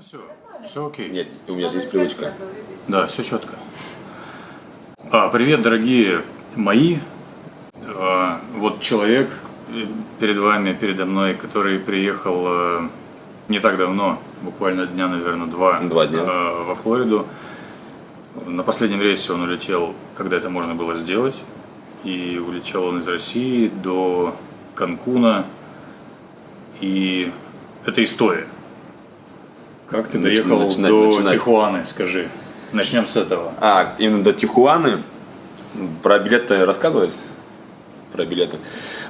все, все окей. Нет, у меня же есть привычка. Да, все четко. А, привет, дорогие мои. А, вот человек перед вами, передо мной, который приехал э, не так давно, буквально дня, наверное, два, Два дня. э, во Флориду. На последнем рейсе он улетел, когда это можно было сделать. И улетел он из России до Канкуна. И это история. Как ты Начи- доехал начинать, до начинать. Тихуаны, скажи. Начнем с этого. А, именно до Тихуаны. Про билеты рассказывать? Про билеты.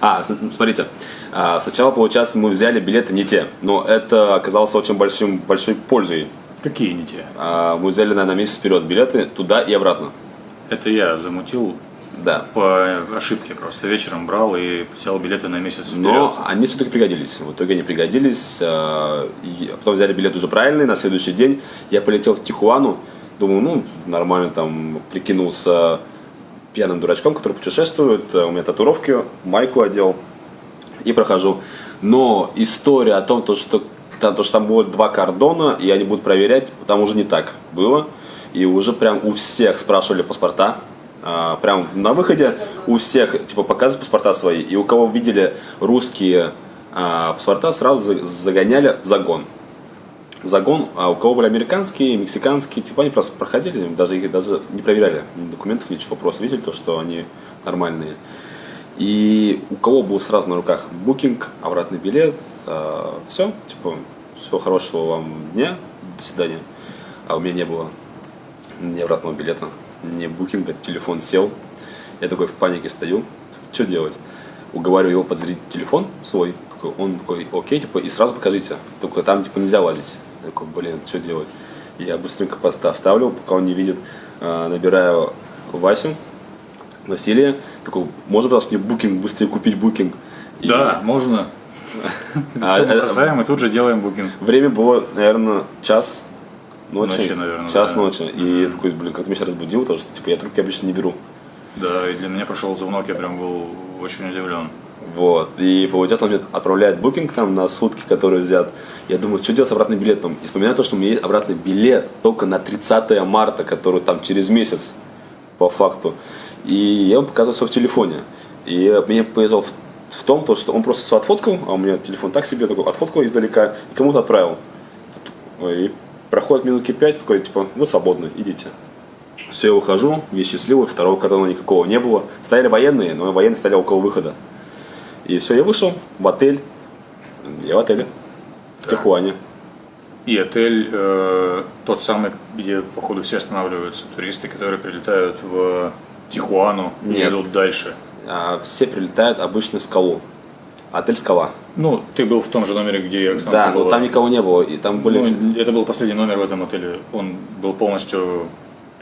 А, смотрите. а, Сначала, получается, мы взяли билеты не те. Но это оказалось очень большим, большой пользой. Какие не те? А, Мы взяли, наверное, на месяц вперед билеты туда и обратно. Это я замутил Да. по ошибке просто. Вечером брал и взял билеты на месяц вперед. Но они все-таки пригодились. В итоге они пригодились. а, и Потом взяли билет уже правильный. На следующий день я полетел в Тихуану. Думаю, ну, нормально там прикинулся пьяным дурачком, который путешествует. У меня татуировки, майку одел и прохожу. Но история о том, то, что там, то, что там будет два кордона, и они будут проверять, там уже не так было. И уже прям у всех спрашивали паспорта. А, прям на выходе у всех, типа, показывают паспорта свои. И у кого видели русские а, паспорта, сразу за- загоняли в загон. В загон, а у кого были американские, мексиканские, типа они просто проходили, даже их даже не проверяли, документов, ничего, просто видели то, что они нормальные. И у кого был сразу на руках букинг, обратный билет, все, типа, всего хорошего вам дня, до свидания. А у меня не было ни обратного билета, ни букинга, телефон сел. Я такой в панике стою, что делать? Уговариваю его подзарядить телефон свой, такой, он такой, окей, типа, и сразу покажите, только там, типа, нельзя лазить. Я такой, блин, что делать? Я быстренько поста- ставлю, пока он не видит, а, набираю Васю, Василия, такой, можно, пожалуйста, мне букинг, быстрее купить букинг? И- Да, можно. А, Все мы э, бросаем и тут же делаем букинг. Время было, наверное, час ночи. Ночи, наверное, Час да. ночи. И я такой, блин, как ты меня сейчас разбудил, потому что типа, я трубки обычно не беру. Да, и для меня прошел звонок, я прям был очень удивлен. Вот. И получается, он мне отправляет букинг там на сутки, который взят. Я думаю, что делать с обратным билетом? И вспоминаю то, что у меня есть обратный билет только на 30 марта, который там через месяц, по факту. И я ему показываю все в телефоне. И мне повезло в, в том, то, что он просто все отфоткал, а у меня телефон так себе, такой отфоткал издалека и кому-то отправил. И проходит минутки пять, такой, типа, вы свободны, идите. Все, я ухожу, я счастливый, второго кордона никакого не было. Стояли военные, но военные стояли около выхода. И все, я вышел в отель. Я в отеле. В Тихуане. И отель э, тот самый, где, походу, все останавливаются туристы, которые прилетают в Тихуану и Нет. идут дальше. А, все прилетают обычно в скалу. Отель Скала. Ну, ты был в том же номере, где Оксана Да, но была. там никого не было. И там были. Ну, это был последний номер в этом отеле. Он был полностью,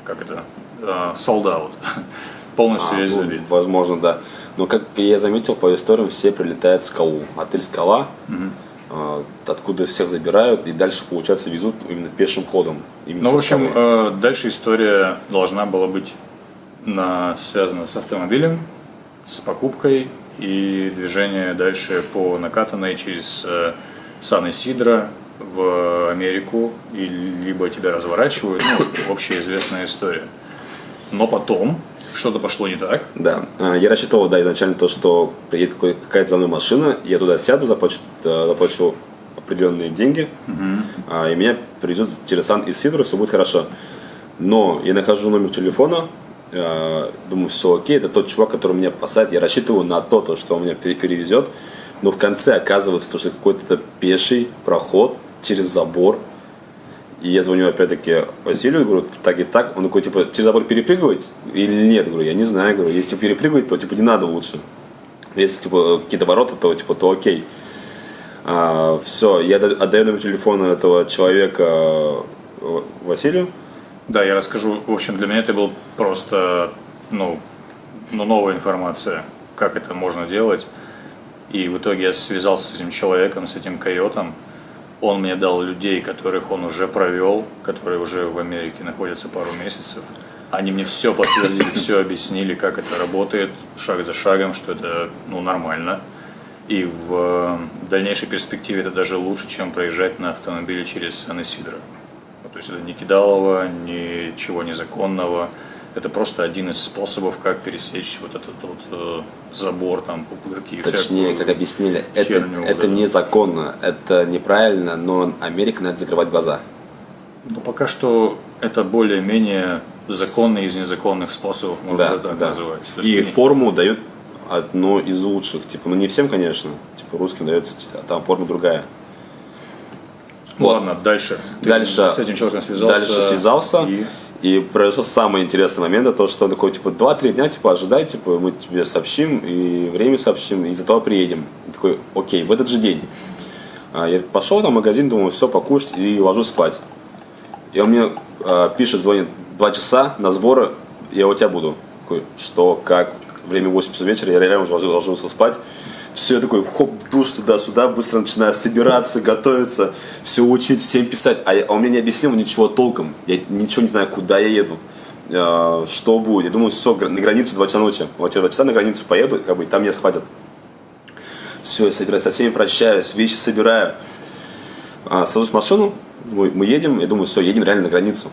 как это, э, sold out. Полностью А, весь ну, забит. возможно, да. Но как я заметил по историям, все прилетают в скалу. Отель Скала. а, Откуда всех забирают и дальше, получается, везут именно пешим ходом. Именно Ну, в общем, э, дальше история должна была быть на, связана с автомобилем, с покупкой и движение дальше по накатанной через э, Сан-Исидро в Америку, и либо тебя разворачивают, ну, общеизвестная история. Но потом что-то пошло не так. Да, А, я рассчитывал, да, изначально то, что приедет какая-то за мной машина, я туда сяду, заплачу, э, заплачу определенные деньги, а, и меня привезут через сан и Сидру, все будет хорошо. Но я нахожу номер телефона, думаю, все окей, это тот чувак, который меня посадит, я рассчитываю на то, то что он меня пере- перевезет, но в конце оказывается, то, что какой-то пеший проход через забор, и я звоню опять-таки Василию, говорю, так и так. Он такой, типа, через забор перепрыгивать или нет? Говорю, я не знаю. Говорю, если перепрыгивать, то, типа, не надо лучше. Если, типа, какие-то ворота, то, типа, то окей. все, я да- отдаю номер телефона этого человека э, Василию. Да, я расскажу. В общем, для меня это был просто, ну, ну, новая информация, как это можно делать. И в итоге я связался с этим человеком, с этим койотом. Он мне дал людей, которых он уже провел, которые уже в Америке находятся пару месяцев. Они мне все подтвердили, все объяснили, как это работает, шаг за шагом, что это ну, нормально. И в дальнейшей перспективе это даже лучше, чем проезжать на автомобиле через Сан-Исидро. Ну, есть это не кидалово, ничего незаконного. Это просто один из способов, как пересечь вот этот вот э, забор, там, пупырки Точнее, как объяснили, это, херню, это да. незаконно, это неправильно, но Америка надо закрывать глаза. Но пока что это более-менее законный из незаконных способов, можно Да, так да. называть. То И ты- форму дают одно из лучших. Типа, ну не всем, конечно. Типа русским дается, а там форма другая. Ну Ладно, дальше. Ты Дальше, с этим человеком связался. дальше связался. И... И произошел самый интересный момент, это то, что он такой, типа, 2-3 дня, типа, ожидай, типа, мы тебе сообщим, и время сообщим, и из-за того приедем. И такой, окей, в этот же день. А, Я пошел в магазин, думаю, все, покушать, и ложусь спать. И он мне а, пишет, звонит, 2 часа на сборы, я у тебя буду. Такой, что, как, время 8 часов вечера, я реально уже ложился спать. Все, такой, хоп, в душ туда-сюда, быстро начинаю собираться, готовиться, все учить, всем писать. А, я- а он мне не объяснил ничего толком. Я ничего не знаю, куда я еду, э, что будет. Я думаю, все, на границу 2 часа ночи. Я 2 часа на границу поеду, как бы, и там меня схватят. Все, я собираюсь, со всеми прощаюсь, вещи собираю. А, сажусь в машину, мы, мы едем, я думаю, все, едем реально на границу.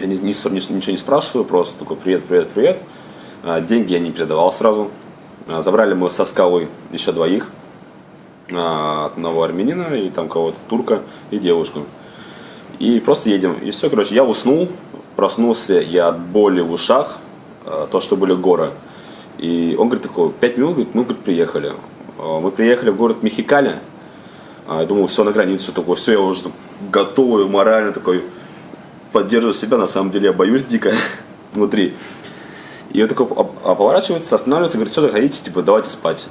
Я ни- ни- ничего не спрашиваю, просто такой привет, привет, привет. А, деньги я не передавал сразу. А, забрали мы со скалы еще двоих. А, одного армянина и там кого-то турка и девушку. И просто едем. И все, короче, я уснул, проснулся я от боли в ушах, а, то, что были горы. И он говорит такой, пять минут, говорит, мы говорит, приехали. Мы приехали в город Мехикали. Я думал, все на границу, такой, все, я уже готовый, морально такой, поддерживаю себя, на самом деле я боюсь дико внутри. И он такой а- поворачивается, останавливается, говорит, все, заходите, типа, давайте спать.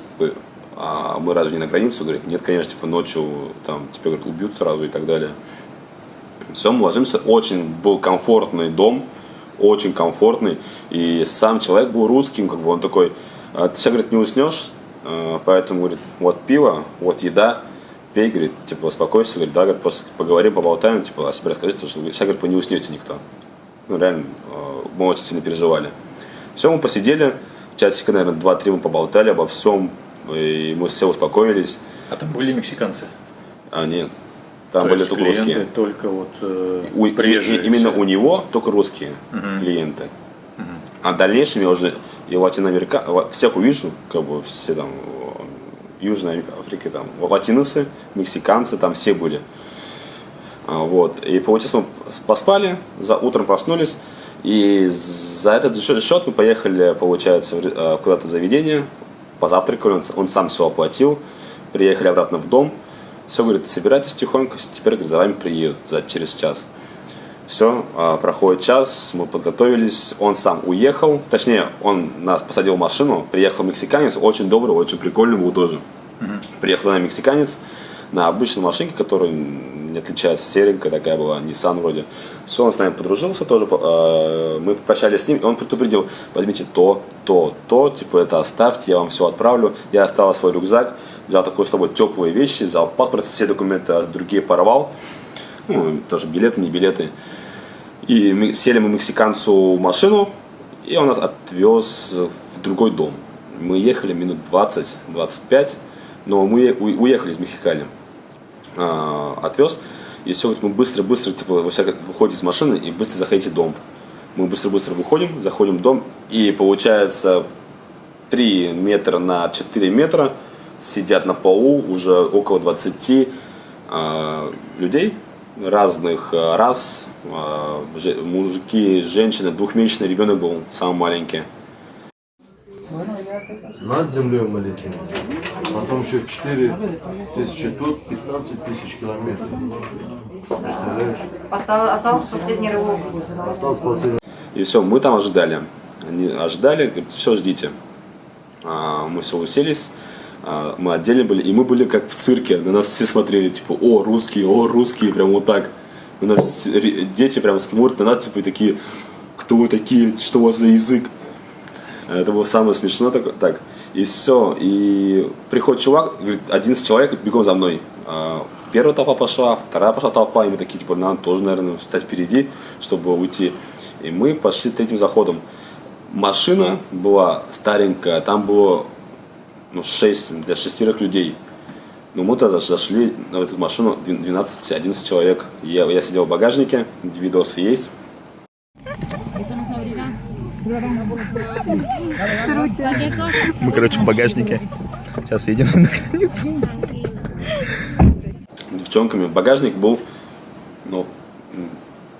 А мы разве не на границу? Говорит, нет, конечно, типа, ночью там тебя, говорит, убьют сразу и так далее. Все, мы ложимся. Очень был комфортный дом, очень комфортный. И сам человек был русским, как бы он такой, «А ты сейчас, говорит, не уснешь, а, поэтому, говорит, вот пиво, вот еда, пей, говорит, типа, успокойся, говорит, да, говорит, просто поговорим, поболтаем, типа, о себе расскажи, потому что сейчас, говорит, вы не уснете никто. Ну, реально, мы очень сильно переживали. Все, мы посидели, часика, наверное, два-три мы поболтали обо всем, и мы все успокоились. А там были мексиканцы? А, нет, там То были только русские. только вот э, У- приезжие. именно у него только русские клиенты. А в дальнейшем я уже и Латиноамерика, ла- всех увижу, как бы все там э, Южной Африки, там латиносы, мексиканцы, там все были. А, Вот. И получается, мы поспали, за утром проснулись, и за этот счет мы поехали, получается, э, куда-то в заведение, позавтракали, он, он сам все оплатил, приехали обратно в дом, все, говорит, собирайтесь тихонько, теперь, говорит, за вами приедут за, через час. Все, проходит час, мы подготовились, он сам уехал, точнее, он нас посадил в машину, приехал мексиканец, очень добрый, очень прикольный был тоже. Приехал за нами мексиканец на обычной машинке, которая не отличается, серенькая такая была, Nissan вроде. Все, он с нами подружился тоже, э, мы попрощались с ним, и он предупредил, возьмите то, то, то, типа это оставьте, я вам все отправлю. Я оставил свой рюкзак, взял такой с собой теплые вещи, взял паспорт, все документы, а другие порвал. Ну, тоже билеты, не билеты. И сели мы мексиканцу в машину, и он нас отвез в другой дом. Мы ехали минут 20-25, но мы уехали из Мехикали. А, отвез, и все, мы быстро-быстро, типа, всяком- выходите из машины и быстро заходите в дом. Мы быстро-быстро выходим, заходим в дом, и получается 3 метра на 4 метра сидят на полу уже около 20 а, людей разных а, рас, же- мужики, женщины, двухмесячный ребенок был, самый маленький. Над землей мы летим. Потом еще 4 тысячи тут, 15 тысяч километров. Представляешь? Остал- Остался последний рывок. Остался последний. И все, мы там ожидали. Они ожидали, говорят, все, ждите. А, мы все уселись, а, мы отдельно были, и мы были как в цирке. На нас все смотрели, типа, о, русские, о, русские, прям вот так. На нас дети прям смотрят на нас, типа, и такие, кто вы такие, что у вас за язык? Это было самое смешное так, так. И все. И приходит чувак, говорит, 11 человек, бегом за мной. А, Первая толпа пошла, вторая пошла толпа, и мы такие, типа, надо тоже, наверное, встать впереди, чтобы уйти. И мы пошли третьим заходом. Машина была старенькая, там было ну, 6 для шестерых людей. Ну, мы тогда зашли на эту машину 12-11 человек. Я, я сидел в багажнике, видосы есть. Мы, короче, в багажнике. Сейчас едем на границу. девчонками. Багажник был, ну,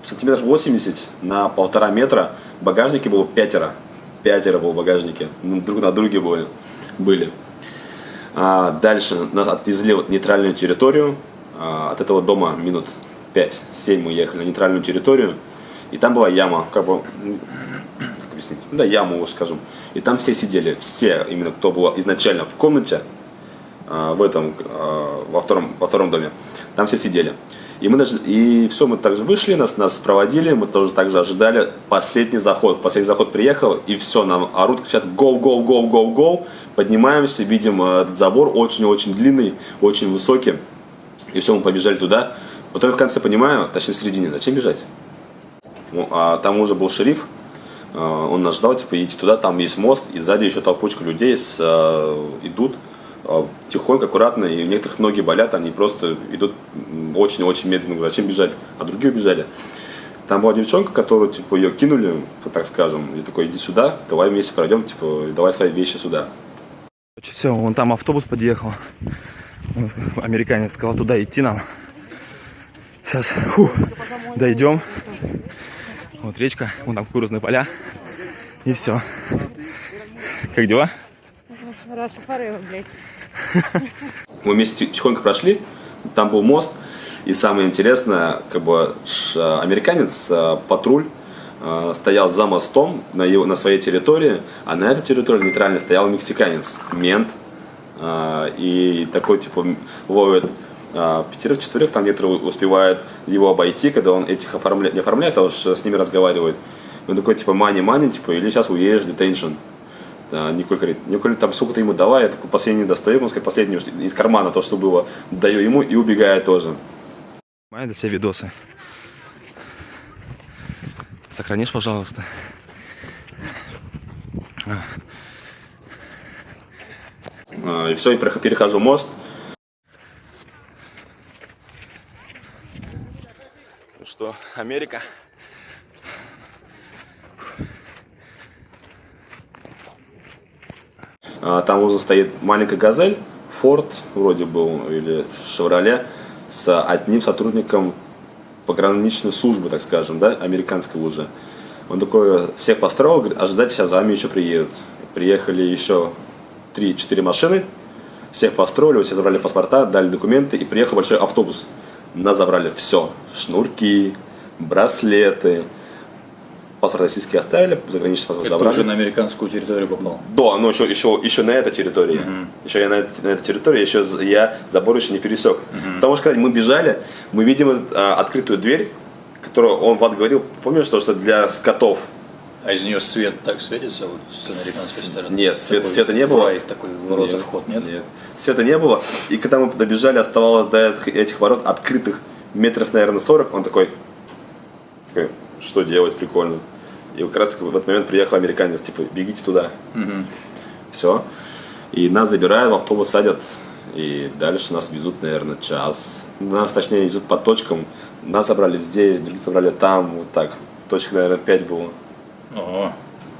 сантиметров 80 на полтора метра. В багажнике было пятеро. Пятеро было в багажнике. Мы друг на друге были. были. А дальше нас отвезли в нейтральную территорию. А, от этого дома минут 5-7 мы ехали на нейтральную территорию. И там была яма, как бы, как объяснить, да, яма, уж скажем. И там все сидели, все, именно кто был изначально в комнате, а, в этом, а, во втором, во втором доме. Там все сидели. И мы даже, и все, мы также вышли, нас, нас проводили, мы тоже также ожидали последний заход. Последний заход приехал, и все, нам орут, кричат go, go, go, go, go. Поднимаемся, видим э, этот забор очень-очень длинный, очень высокий. И все, мы побежали туда. Потом в конце понимаю, точнее в середине, зачем бежать? Ну, а там уже был шериф, он нас ждал, типа, идите туда, там есть мост, и сзади еще толпочка людей с, э, идут э, тихонько, аккуратно, и у некоторых ноги болят, они просто идут очень-очень медленно, говорят, зачем бежать, а другие убежали. Там была девчонка, которую, типа, ее кинули, так скажем, и такой, иди сюда, давай вместе пройдем, типа, давай свои вещи сюда. Все, вон там автобус подъехал. Американец сказал туда идти нам. Сейчас фу, дойдем. Вот речка, вон там кукурузные поля. И все. Как дела? Раша Форева, блядь. Мы вместе тихонько прошли, там был мост, и самое интересное, как бы американец, э, патруль, э, стоял за мостом на, его, на своей территории, а на этой территории нейтрально стоял мексиканец, мент, э, и такой, типа, ловит э, пятерых-четверых, там некоторые успевают его обойти, когда он этих оформляет, не оформляет, а уж с ними разговаривает. И он такой, типа, мани-мани, типа, или сейчас уедешь, детеншн. Да, Николь говорит, Николь, там сколько ты ему давай, я такой последний достаю, он сказать, последний из кармана то, что было, даю ему и убегаю тоже. Снимай для себя видосы. Сохранишь, пожалуйста. А, И все, и перехожу мост. Ну что, Америка? А, Там уже стоит маленькая газель, Форд вроде был, или Шевроле, с одним сотрудником пограничной службы, так скажем, да, американской уже. Он такой всех построил, говорит, ожидайте, сейчас за вами еще приедут. Приехали еще 3-4 машины, всех построили, все забрали паспорта, дали документы, и приехал большой автобус. Нас забрали все. Шнурки, браслеты, паспорт российский оставили, заграничный паспорт Это забрали. уже на американскую территорию попал. Да, но еще, еще, еще на этой территории. Еще я на, этой- на этой территории, еще я забор еще не пересек. Потому что когда мы бежали, мы видим а, открытую дверь, которую он Влад говорил, помнишь, что, что для скотов. А из нее свет так светится вот с американской стороны? Нет, свет- Такой света не было. фрай, такой ворота, вход, нет? Нет. Света не было. И когда мы добежали, оставалось до этих, этих ворот открытых метров, наверное, 40, он такой, такой, что делать, прикольно. И как раз в этот момент приехал американец, типа, бегите туда. Все. И нас забирают, в автобус садят. И дальше нас везут, наверное, час. Нас, точнее, везут по точкам. Нас забрали здесь, других забрали там, вот так. Точек, наверное, 5 было. Ого.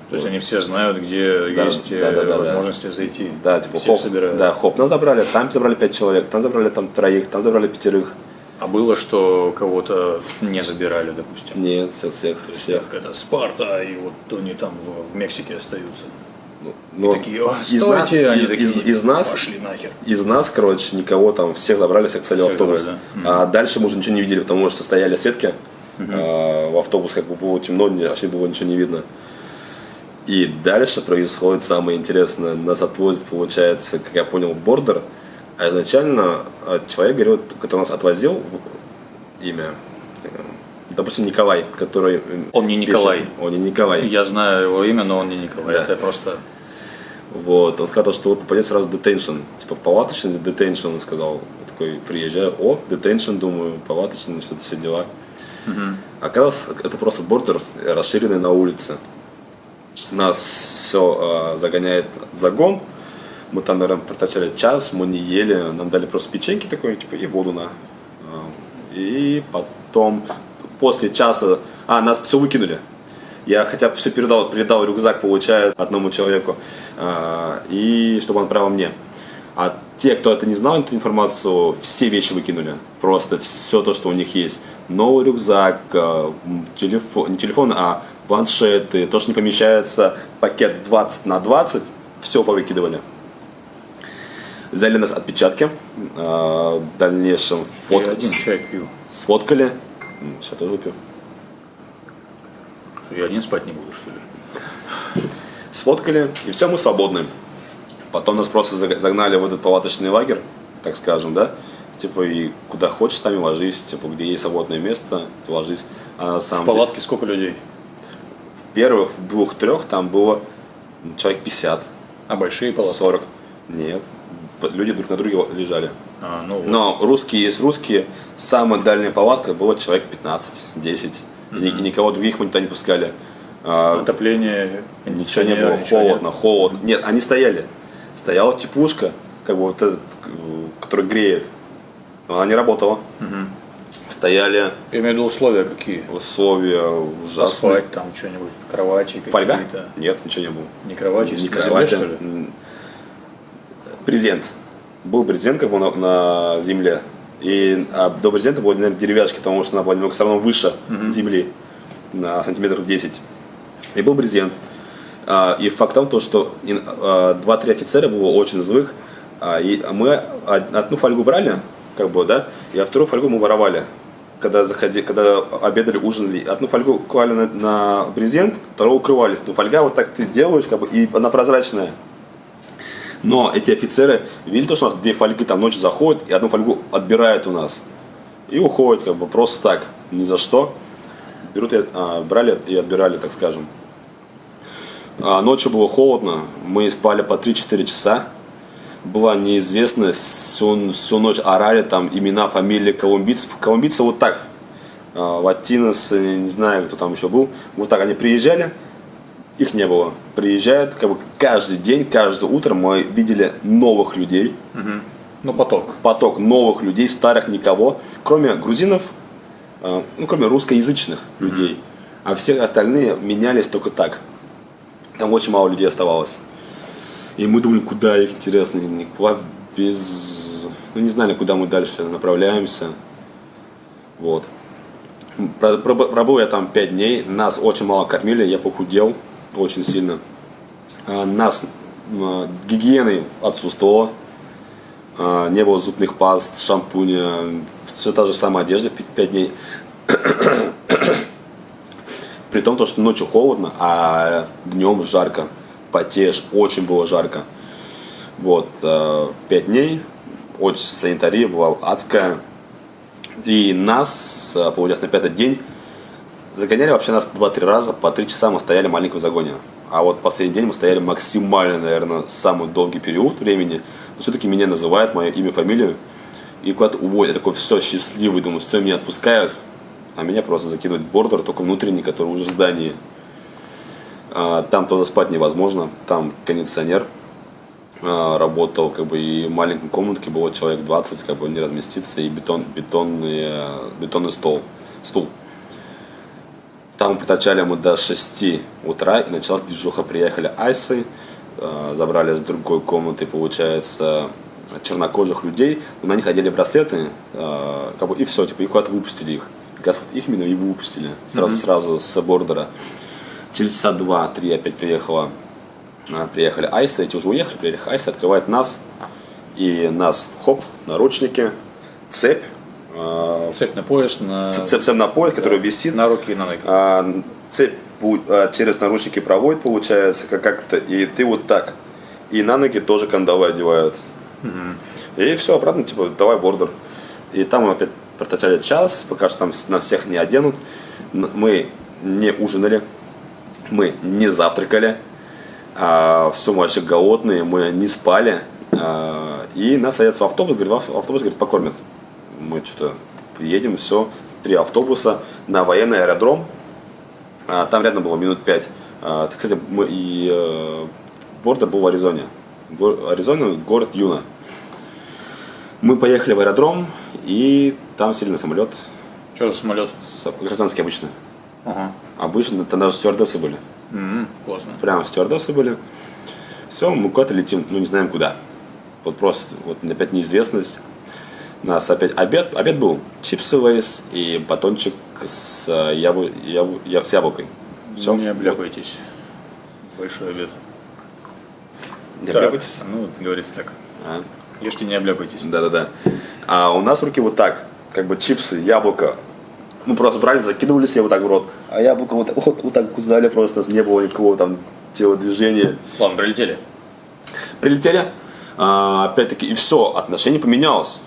То есть они все знают, где Да, есть да, да, э, да, возможности зайти. Да, типа Всех хоп, собирают. да, хоп, нас забрали, там забрали 5 человек, там забрали там троих, там забрали пятерых. А было, что кого-то не забирали, допустим. Нет, всех, всех, всех. Как это Спарта, и вот они там в, в Мексике остаются. Но такие, «О, из, стойте!» нас, они из, такие, из- из нас, пошли нахер. из нас, короче, никого там, всех забрали, всех посадили в Всех автобус. забрали, А дальше мы уже ничего не видели, потому что стояли сетки. А, в автобус как бы было темно, вообще было ничего не видно. И дальше происходит самое интересное. Нас отвозят, получается, как я понял, бордер. А изначально а, человек, говорил, который нас отвозил, имя, э, допустим, Николай, который... э, Он не пишет. Николай. Он не Николай. Я знаю его имя, но он не Николай. Да. Это просто Вот, он сказал, что вы попадете сразу детеншн. Типа, палаточный детеншн, он сказал. Я такой, приезжаю, о, детеншн, думаю, палаточный, что-то все дела. Оказалось, это просто бордер, расширенный на улице. Нас все загоняет в загон, Мы там, наверное, протачали час, мы не ели, нам дали просто печеньки такой, типа, и воду на. А, И потом, после часа, а, нас все выкинули. Я хотя бы все передал, передал рюкзак, получается, одному человеку, а, и чтобы он отправил мне. А те, кто это не знал, эту информацию, все вещи выкинули. Просто все то, что у них есть. Новый рюкзак, м, телефон, не телефон, а планшеты, то, что не помещается, пакет 20 на 20, все повыкидывали. Взяли нас отпечатки, а, в дальнейшем Я фото, один чай пью. сфоткали. Сейчас тоже выпью. Что, Я один спать не буду, что ли? Сфоткали, и все, мы свободны. Потом нас просто заг- загнали в этот палаточный лагерь, так скажем, да? Типа, и куда хочешь, там и ложись. Типа, где есть свободное место, ты ложись. А на В самом деле, палатке сколько людей? в первых, в двух-трех там было ну, человек 50, А большие палатки? 40. Нет, люди друг на друге лежали. А, ну вот. Но русские есть русские. Самая дальняя палатка было человек 15-10. И ни- и никого других мы туда не пускали. А, Отопление, Ничего не было, ничего холодно, нет. холодно. Нет, они стояли. Стояла теплушка, как бы вот этот, э, который греет. Но она не работала. Стояли Я имею в виду условия какие? условия ужасные. Поспать там что-нибудь, кровати Фольга? какие-то. Нет, ничего не было. Не кровати, Не земле, кровати. что ли? М. Брезент. Был брезент как бы на, на земле. И а до брезента были, наверное, деревяшки, потому что она была немного все равно выше земли, на сантиметров 10. И был брезент. А, И факт в том, то, что ин- а, два-три офицера было очень злых. А, И мы од- одну фольгу брали, как бы, да, и а вторую фольгу мы воровали. Когда, заходи, когда обедали, ужинали, одну фольгу клали на, на брезент, вторую укрывались. Ну, фольга вот так ты делаешь, как бы, и она прозрачная. Но эти офицеры видели то, что у нас две фольги там ночью заходят, и одну фольгу отбирают у нас. И уходят, как бы, просто так, ни за что. Берут а, брали и отбирали, так скажем. А, ночью было холодно, мы спали по 3-4 часа. Была неизвестность, всю, всю ночь орали там имена, фамилии колумбийцев. Колумбийцы вот так, а, латинос, не знаю, кто там еще был. Вот так они приезжали, их не было. Приезжают, как бы каждый день, каждое утро мы видели новых людей, Ну, поток. поток новых людей, старых никого, кроме грузинов, э, ну, кроме русскоязычных людей. А все остальные менялись только так. Там очень мало людей оставалось. И мы думали, куда их, интересно, никуда без... Ну, не знали, куда мы дальше направляемся. Вот. Про- про- Пробыл я там 5 дней, нас очень мало кормили, я похудел очень сильно. А, Нас м, гигиены отсутствовало. А, не было зубных паст, шампуня, все та же самая одежда 5 дней. При том, то, что ночью холодно, а днем жарко. Потеешь, очень было жарко. Вот, 5 дней, очень санитария была адская. И нас, э, получается, на пятый день загоняли вообще нас 2-3 раза, по 3 часа мы стояли в маленьком загоне. А вот последний день мы стояли максимально, наверное, самый долгий период времени. Но все-таки меня называют, мое имя, фамилию. И куда-то уводят. Я такой, все, счастливый, думаю, все, меня отпускают. А меня просто закидывают бордер, только внутренний, который уже в здании. А, Там тоже спать невозможно, там кондиционер а, работал, как бы и в маленькой комнатке было человек 20, как бы не разместиться, и бетон, бетонный, бетонный стол, стул. Там проточали мы до 6 утра, и началась движуха. Приехали айсы, э, забрали с другой комнаты, получается, чернокожих людей. На них одели браслеты, как бы, и все, типа, и куда-то выпустили их. Как раз вот их именно и выпустили, сразу, сразу с бордера. Через часа два-три опять приехала, э, приехали айсы, эти уже уехали, приехали айсы, открывают нас, и нас, хоп, наручники, цепь, э, Цепь на пояс, на, цепь, цепь на пояс, который висит, на руки и на ноги. а, цепь а, через наручники проводит, получается, как- как-то, и ты вот так. И на ноги тоже кандалы одевают. И все, обратно, типа, давай бордер. И там опять проточали час, пока что там нас всех не оденут. Мы не ужинали, мы не завтракали. все, мы вообще голодные, мы не спали. А, и нас садятся в автобус, говорит, в ав- автобус, говорит, покормят. Мы что-то приедем, все, три автобуса на военный аэродром. А, Там рядом было минут пять. А, Кстати, мы и э, бордер был в Аризоне. Го- Аризона, город Юна. Мы поехали в аэродром, и там сели на самолет. Что за самолет? Гражданский обычно. Ага. Обычно, там даже стюардессы были. М, Классно. Прямо стюардессы были. Все, мы куда-то летим, ну не знаем куда. Вот просто, вот опять неизвестность. Нас опять обед, обед был чипсы лейс и батончик с, э, яблу, яблу- я- с яблокой. Все. Не обляпайтесь. Большой обед. Не Так, обляпайтесь? Ну, говорится так. А. Ешьте, не обляпайтесь. Да-да-да. А у нас в руки вот так, как бы чипсы, яблоко. Мы просто брали, закидывали себе вот так в рот. А яблоко вот, так- вот, вот так кусали просто, не было никакого там телодвижения. Ладно, прилетели. Прилетели, а, опять-таки, и все, отношение поменялось.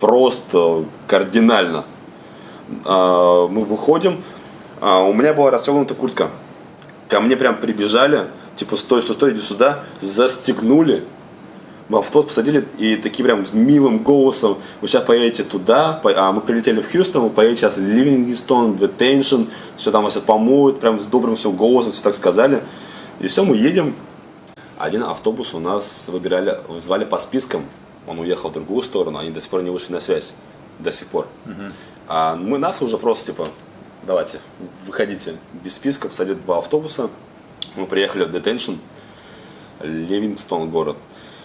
Просто кардинально. А, мы выходим, а, у меня была расстегнута куртка. Ко мне прям прибежали, типа, стой, стой, стой, иди сюда, застегнули. В автобус посадили и таким прям с милым голосом, вы сейчас поедете туда, по- а мы прилетели в Хьюстон, вы поедете сейчас в Ливингстон, Детеншн, все там вас помоют, прям с добрым все голосом, все так сказали. И все, мы едем, один автобус у нас выбирали, звали по спискам. Он уехал в другую сторону, они до сих пор не вышли на связь. До сих пор. А мы нас уже просто типа, давайте, выходите без списка, посадили два автобуса. Мы приехали в Детеншн, Ливингстон город.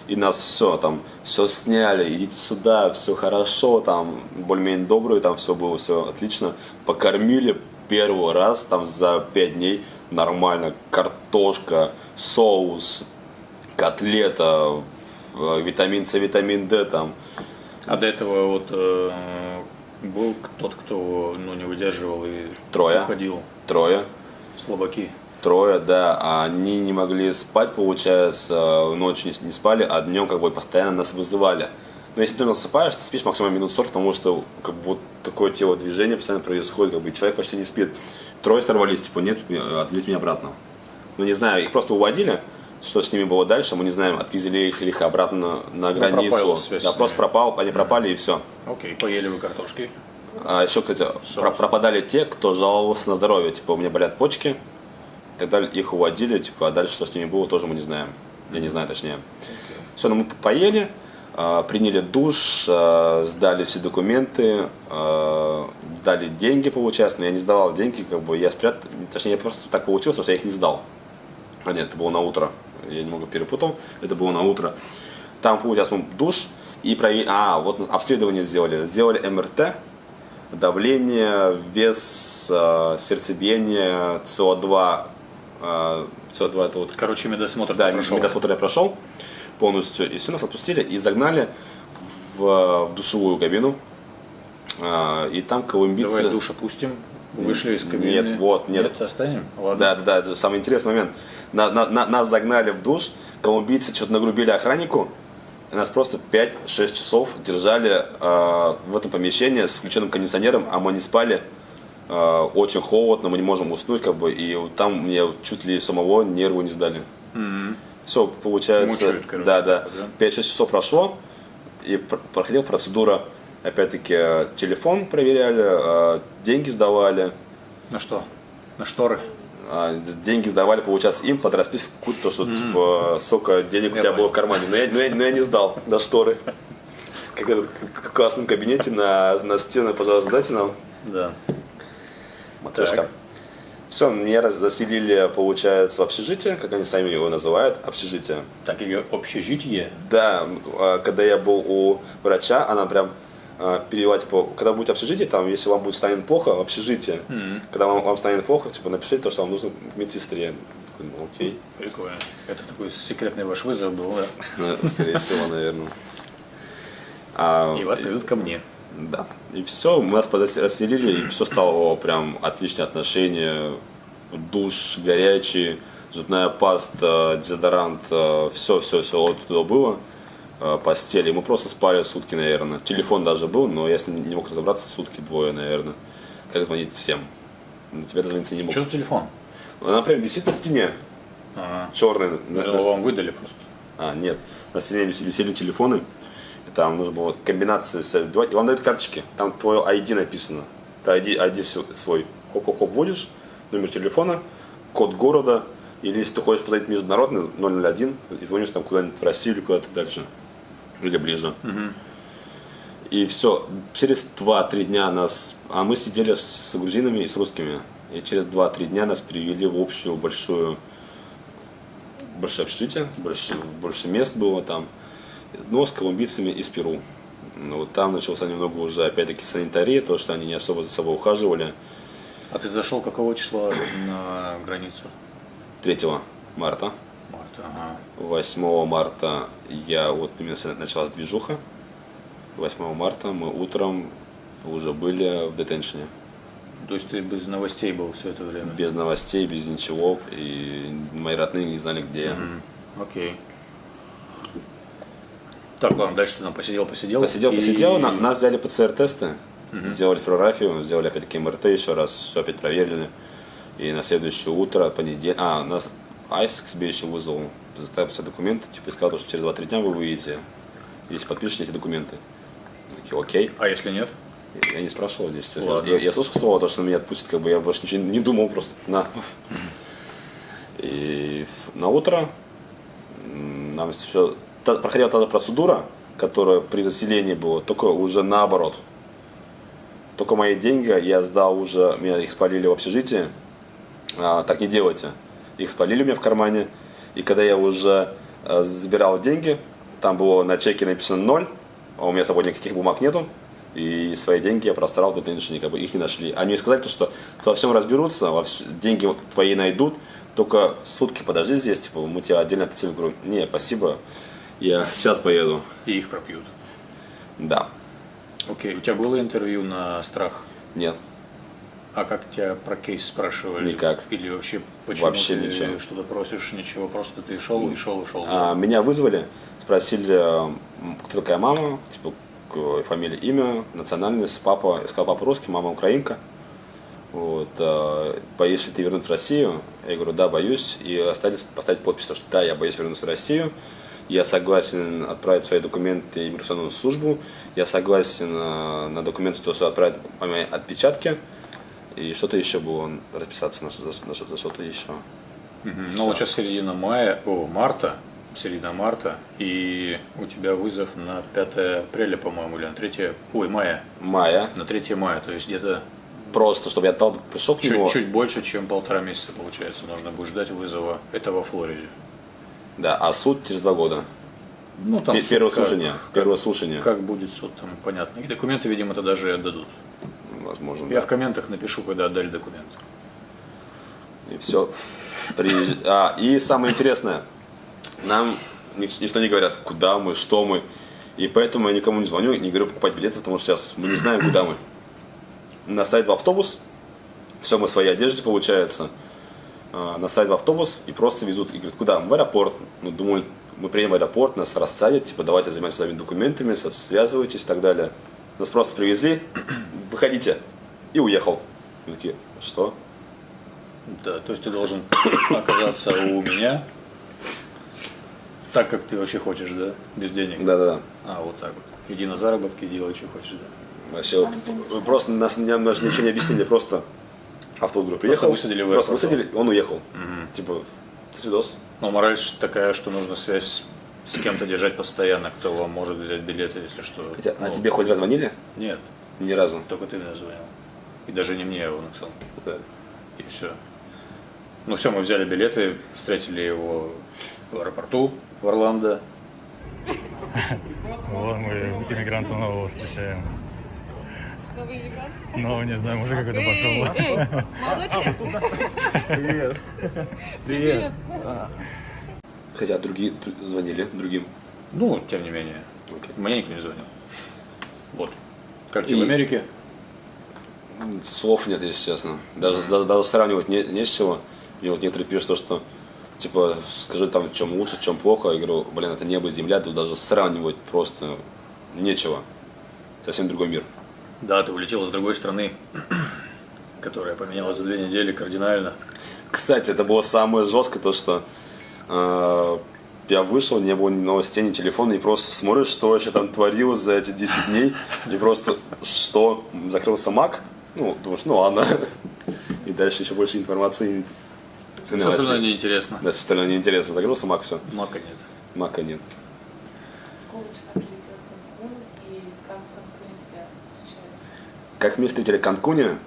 И нас все там, все сняли, идите сюда, все хорошо, там более-менее добрые, там все было, все отлично. Покормили первый раз там за пять дней нормально. Картошка, соус, котлета, э, витамин С, витамин Д там. А до этого вот э, был тот, кто ну, не выдерживал и Трое. уходил. Трое. Слабаки. Трое, да, они не могли спать, получается, ночью не, не спали, а днем как бы постоянно нас вызывали. Но если ты насыпаешь, ты спишь максимум минут 40, потому что как бы вот такое телодвижение постоянно происходит, как бы человек почти не спит. Трое сорвались, типа, нет, отвезите меня обратно. Ну не знаю, их просто уводили, что с ними было дальше, мы не знаем, отвезли их или их обратно на границу. пропала связь да, просто пропал, они пропали и все. Окей, поели вы картошки. А еще, кстати, про- пропадали те, кто жаловался на здоровье. Типа, у меня болят почки. Далее. Их уводили, типа, а дальше что с ними было, тоже мы не знаем. Я не знаю точнее. Все, ну мы поели, а, приняли душ, а, сдали все документы, а, дали деньги, получается, но я не сдавал деньги, как бы я спрятал, точнее, я просто так получилось, что я их не сдал. А нет, это было на утро. Я немного перепутал. Это было на утро. Там, получается, мы душ и проверили... А, вот обследование сделали. Сделали МРТ, давление, вес, сердцебиение, СО2. Э, СО2 это вот... Короче, медосмотр Да, прошел. медосмотр я прошел полностью. И все, нас отпустили и загнали в, в душевую кабину. Э, И там колумбийцы... Давай душ опустим. Вышли из кабины. Нет, вот, нет. Нет, оставим? Ладно. Да, да, да, самый интересный момент. На- на- на- нас загнали в душ, колумбийцы что-то нагрубили охраннику, и нас просто 5-6 часов держали э, в этом помещении с включенным кондиционером, а мы не спали. Э, очень холодно, мы не можем уснуть, как бы, и там мне чуть ли самого нервы не сдали. Все, получается, Мучают, короче, да, да, да? 5-6 часов прошло, и пр- проходила процедура, опять-таки, э, телефон проверяли, э, деньги сдавали, На что? На шторы? деньги сдавали, получается, им под расписку какую-то, то, что, типа, сколько денег у Я тебя понял. было в кармане. Но я, но я- но я не сдал до шторы. Как в классном кабинете на, на стены, пожалуйста, дайте нам Да. Матрешка. Так. Все, меня заселили, получается, в общежитие, как они сами его называют, общежитие. Так, ее общежитие. Да, а, когда я был у врача, она прям а, перевела, типа, когда будет общежитие, там, если вам будет станет плохо, в общежитие. Когда вам, вам станет плохо, типа, напишите то, что вам нужно к медсестре. Ну, окей. Прикольно. Это такой секретный ваш вызов был, да? Скорее всего, наверное. А, И вас приведут ко мне. Да. И все, мы нас расселили, и все стало прям отличные отношения. Душ горячий, зубная паста, дезодорант, все, все, все вот туда было. Э, Постели. Мы просто спали сутки, наверное. Телефон даже был, но я с ним не мог разобраться сутки двое, наверное. Как звонить всем? На тебя дозвониться не мог. Что за телефон? Она прям висит на стене. Ага. Черный. Я думал, вам выдали просто. А, нет. На стене вис- висели телефоны. И там нужно было комбинации все вбивать. И вам дают карточки. Там твое ID написано. Ты ID, ID св- свой. Хоп-хоп-хоп вводишь, номер телефона, код города, Или если ты хочешь позвонить международный 001 и звонишь там куда-нибудь в Россию или куда-то дальше. Или ближе. И все, через 2-3 дня нас, а мы сидели с грузинами и с русскими, и через 2-3 дня нас перевели в общую большую, большое общежитие, больше, больше мест было там, но с колумбийцами из Перу. Ну, вот там начался немного уже, опять-таки, санитария, то, что они не особо за собой ухаживали. А ты зашел какого числа на границу? 3 марта, Марта, ага. 8 марта я, вот именно началась движуха, 8 марта мы утром уже были в детеншне. То есть ты без новостей был все это время? Без новостей, без ничего. И мои родные не знали, где я. М, Окей. Так, ладно, дальше ты там посидел, посидел. Посидел, и- посидел, на- нас взяли ПЦР-тесты, сделали флюорографию, сделали опять-таки МРТ еще раз, все опять проверили. И на следующее утро, понедельник, а, нас Айс к себе еще вызвал, заставил писать документы, типа, и сказал, что через 2-3 дня вы выйдете, если подпишете эти документы. Такие, окей. А если нет? Я не спрашивал здесь. Ладно. Я, я слышал слово, то, что меня отпустят, как бы я больше ничего не думал, просто на. И на утро нам еще проходила та же процедура, которая при заселении была, только уже наоборот. Только мои деньги я сдал уже, меня их спалили в общежитии. А, так не делайте. Их спалили у меня в кармане. И когда я уже э, забирал деньги, там было на чеке написано ноль, а у меня с собой никаких бумаг нету. И свои деньги я просрал до денежника, как бы их не нашли. Они мне сказали, то, что во всем разберутся, во вс- деньги твои найдут, только сутки подожди здесь, типа, мы тебя отдельно отсылим. Говорю, не, спасибо, я сейчас поеду. И их пропьют. Да, Окей, у тебя было интервью на страх? нет, А как тебя про кейс спрашивали? Никак. Или вообще почему Вообще ты ничего. что-то просишь? Ничего, просто ты шел и шел и шел. А, меня вызвали, спросили, кто такая мама, типа, фамилия, имя, национальность, папа, я сказал, папа русский, мама украинка. Вот, а, боишься ли ты вернуться в Россию? Я говорю, да, боюсь. И оставили поставить подпись, то, что да, я боюсь вернуться в Россию. Я согласен отправить свои документы в иммиграционную службу. Я согласен а, на документы, то, что отправить мои отпечатки. И что-то еще было, расписаться на, на на что-то еще. Мгм. Ну вот сейчас середина мая, о, марта, середина марта, и у тебя вызов на 5 апреля, по-моему, или на 3, ой, мая, Мая. на 3 мая, то есть где-то Просто, чтобы я отдал, пришел к нему. чуть, чуть больше, чем полтора месяца, получается, нужно будет ждать вызова. Это во Флориде. Да, а суд через два года. Ну, там Пе- суд Первое как- слушание. Первое слушание. Как будет суд, там понятно. И документы, видимо, это даже и отдадут. Возможно. Я да. в комментах напишу, когда отдали документы. И все. А, и самое интересное, нам ни- ничто не говорят, куда мы, что мы. И поэтому я никому не звоню, не говорю покупать билеты, потому что сейчас мы не знаем, куда мы. Нас ставят в автобус, все мы в своей одежде, получается. А, Нас ставят в автобус и просто везут. И говорят, куда? В аэропорт. Ну, думали, мы приедем в аэропорт, нас рассадят, типа, давайте занимайтесь своими документами, связывайтесь и так далее. Нас просто привезли, выходите. И уехал. Мы такие, что? Да, то есть ты должен оказаться у меня так, как ты вообще хочешь, да? Без денег. Да-да-да. А, вот так вот. Иди на заработки, делай, что хочешь, да. Вообще, просто нас нам даже ничего не объяснили, просто автобус говорю, приехал, высадили в просто высадили, он уехал. Типа, до свидос. Но мораль ж такая, что нужно связь с кем-то держать постоянно, кто вам может взять билеты, если что. Хотя, а Ну, тебе хоть раз звонили? Нет, Ни разу. только ты мне звонил. И даже не мне его написал. Да. И все. Ну все, мы взяли билеты, встретили его в аэропорту в Орландо. Вот мы иммигранта нового встречаем. Ну, не знаю, мужик какой-то пошел. Привет. Привет. Хотя другие звонили другим. Ну, тем не менее. Мне никто не звонил. Вот. Как тебе И- в Америке? Слов нет, если честно. Даже, даже, даже сравнивать не, не с чего. Мне вот некоторые пишут, то, что типа, скажи там, в чем лучше, в чем плохо. Я говорю, блин, это небо и земля, тут даже сравнивать просто нечего. Совсем другой мир. Да, ты улетел из другой страны, которая поменялась за две недели кардинально. Кстати, это было самое жесткое, то что э, я вышел, не было ни новостей, ни телефона, и просто смотришь, что еще там творилось за эти 10 дней, и просто что, закрылся маг, ну, думаешь, ну ладно, и дальше еще больше информации Все остальное неинтересно. Да, все остальное неинтересно. Загрузился Мак, все. Мака нет. Мака нет. Числа прилетел в Канкун и как в Канкуне тебя встречали? Как встретили в Канкуне?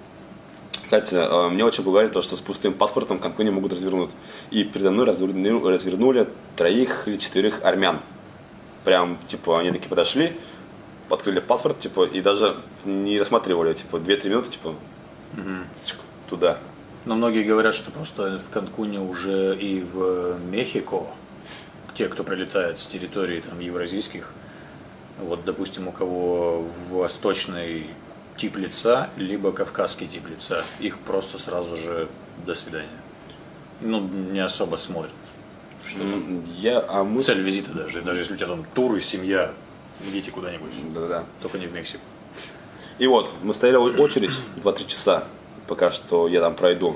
Кстати, э, мне очень пугали то, что с пустым паспортом в Канкуне могут развернуть. И передо мной развернули, развернули троих или четверых армян. Прям, типа, они такие подошли, открыли паспорт, типа, и даже не рассматривали, типа, 2-3 минуты, типа, чик, туда. Но многие говорят, что просто в Канкуне уже и в Мехико, те, кто прилетает с территории там, евразийских, вот, допустим, у кого восточный тип лица, либо кавказский тип лица, их просто сразу же до свидания. Ну, не особо смотрят. Что Я, а мы... Цель визита даже, даже если у тебя там тур и семья, идите куда-нибудь, Да-да. только не в Мексику. И вот, мы стояли в очередь 2-3 часа, пока что я там пройду.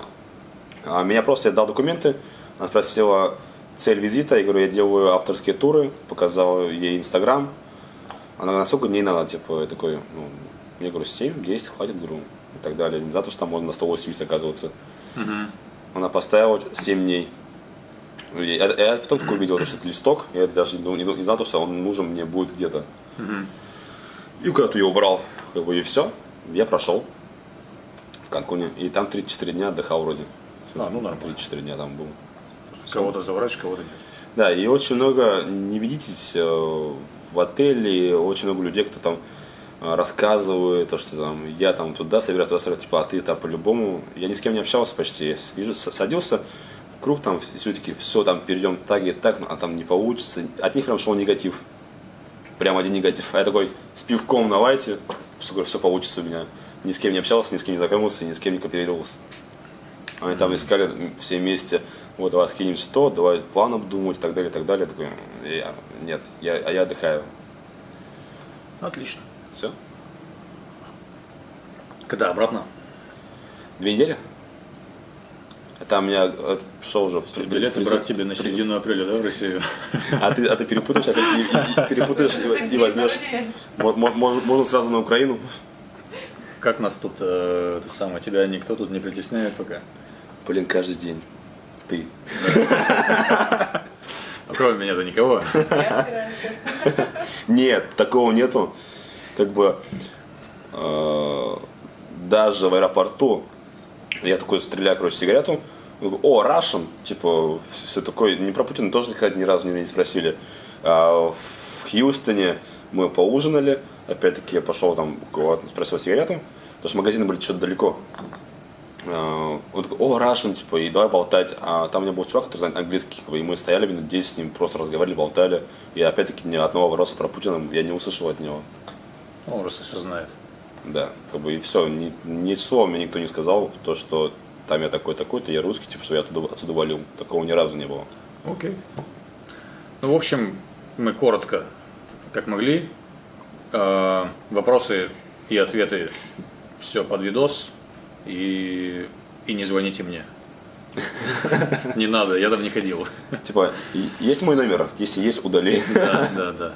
А меня просто, я дал документы, она спросила цель визита, я говорю, я делаю авторские туры, показал ей Инстаграм. Она насколько дней надо, типа, я такой, ну, я говорю, 7, 10, хватит, говорю, и так далее. Не за то, что там можно на 180 оказываться. Она поставила 7 дней. Я, я потом такой увидел, что это листок, я даже не, не, не знал, что он нужен мне будет где-то. И куда-то я убрал, как бы, и все. Я прошел в Канкуне. И там 34 дня отдыхал вроде. А, ну нормально. 34 дня там был. Кого-то заворачиваешь, кого-то нет. Да, и очень много, не ведитесь э, в отеле, очень много людей, кто там э, рассказывает, то, что там я там туда собираюсь, туда собираюсь, типа, а ты там по-любому. Я ни с кем не общался почти. Я с- вижу, с- садился, круг там, все такие, все, там перейдем так и так, а там не получится. От них прям шел негатив. Прям один негатив. А я такой, с пивком на лайте, все, все получится у меня. Ни с кем не общался, ни с кем не знакомился, ни с кем не кооперировался. Они там искали все вместе, вот, давай скинемся то, давай план обдумывать и так далее, и так далее. Я такой, «М, я, нет, я, а я отдыхаю. Отлично. Все. Когда обратно? Две недели? Это у меня э, шел уже. Билеты брать тебе на середину апреля, да, в Россию? А ты, а ты перепутаешь, опять и, и- перепутаешь и, и возьмешь. Мо- мо- мож- Можно сразу на Украину. Как нас тут, э, ты самое, тебя никто тут не притесняет пока? Блин, каждый день. Ты. А Кроме меня-то никого. Нет, такого нету. Как бы э, даже в аэропорту я такой стреляю, короче, сигарету. О, Russian, типа, все такое. Не про Путина тоже, кстати, ни разу меня не спросили. А в Хьюстоне мы поужинали. Опять-таки я пошел там, спросил сигарету. Потому что магазины были что-то далеко. А, Он такой, о, Russian, типа, и давай болтать. А там у меня был чувак, который знает английский, и мы стояли минут 10 с ним, просто разговаривали, болтали. И опять-таки ни одного вопроса про Путина я не услышал от него. Он просто все знает. Да, как бы и все. Ни, ни слова мне никто не сказал, то, что там я такой такой-то, я русский, типа, что я оттуда, отсюда валил. Такого ни разу не было. Окей. Ну, в общем, мы коротко, как могли. Э, Вопросы и ответы все под видос. И, и не звоните мне. Не надо, я там не ходил. Типа, есть мой номер? Если есть, удали. Да, да, да.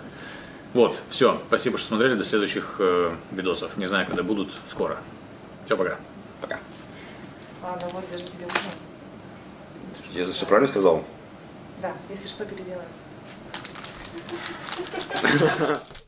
Вот, все. Спасибо, что смотрели. До следующих э, видосов. Не знаю, когда будут. Скоро. Все, пока. Пока. Ладно, вот даже тебе ужин. Я все правильно сказал? Да, если что, переделаем.